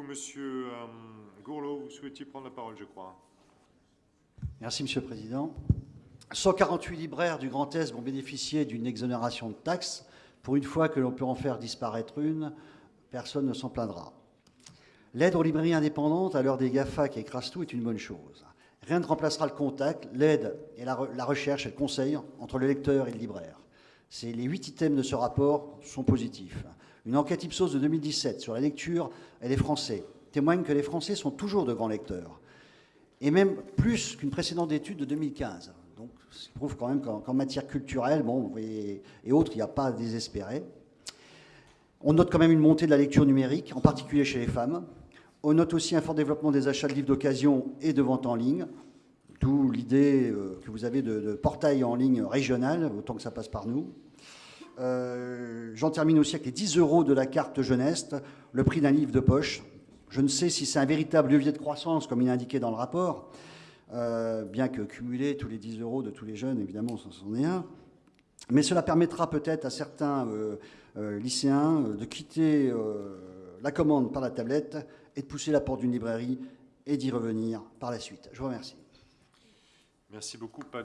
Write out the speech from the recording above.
Monsieur euh, Gourlot, vous souhaitiez prendre la parole, je crois. Merci, Monsieur le Président. 148 libraires du Grand Est vont bénéficier d'une exonération de taxes. Pour une fois que l'on peut en faire disparaître une, personne ne s'en plaindra. L'aide aux librairies indépendantes à l'heure des GAFA qui écrasent tout est une bonne chose. Rien ne remplacera le contact, l'aide et la, la recherche et le conseil entre le lecteur et le libraire. Les huit items de ce rapport sont positifs. Une enquête Ipsos de 2017 sur la lecture et les Français témoigne que les Français sont toujours de grands lecteurs, et même plus qu'une précédente étude de 2015. Donc, ça prouve quand même qu'en matière culturelle bon, et, et autres, il n'y a pas à désespérer. On note quand même une montée de la lecture numérique, en particulier chez les femmes. On note aussi un fort développement des achats de livres d'occasion et de vente en ligne, d'où l'idée euh, que vous avez de, de portail en ligne régional, autant que ça passe par nous. Euh, J'en termine aussi avec les 10 euros de la carte jeunesse, le prix d'un livre de poche. Je ne sais si c'est un véritable levier de croissance, comme il est indiqué dans le rapport, euh, bien que cumuler tous les 10 euros de tous les jeunes, évidemment, c'en est un. Mais cela permettra peut-être à certains euh, lycéens de quitter la commande par la tablette et de pousser la porte d'une librairie et d'y revenir par la suite. Je vous remercie. Merci beaucoup. Pas